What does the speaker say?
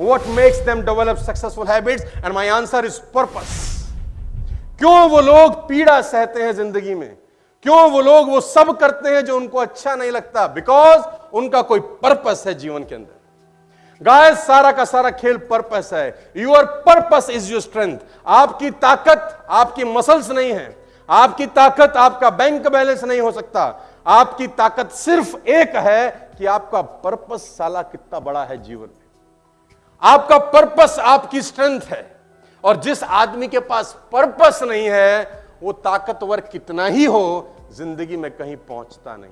what makes them develop successful habits? And my answer is purpose. क्यों वो लोग पीड़ा सहते हैं ज़िंदगी में? क्यों वो लोग वो सब करते हैं जो उनको अच्छा नहीं लगता? बिकॉज़ उनका कोई पर्पस है जीवन के अंदर। गाय सारा का सारा खेल पर्पस है। Your purpose is your strength आपकी ताकत आपकी मसल्स नहीं है। आपकी ताकत आपका बैंक बैलेंस नहीं हो सकता। आपकी ताकत सिर्फ़ एक है कि आपका पर्पस साला कितना बड़ा है जीवन। आपका पर्पस आपकी स्ट्रेंथ है। और जिस आदमी के पास पर्पस नहीं है, वो ताकतवर कितना ही हो, ज़िंदगी में कहीं पहुँचता नहीं।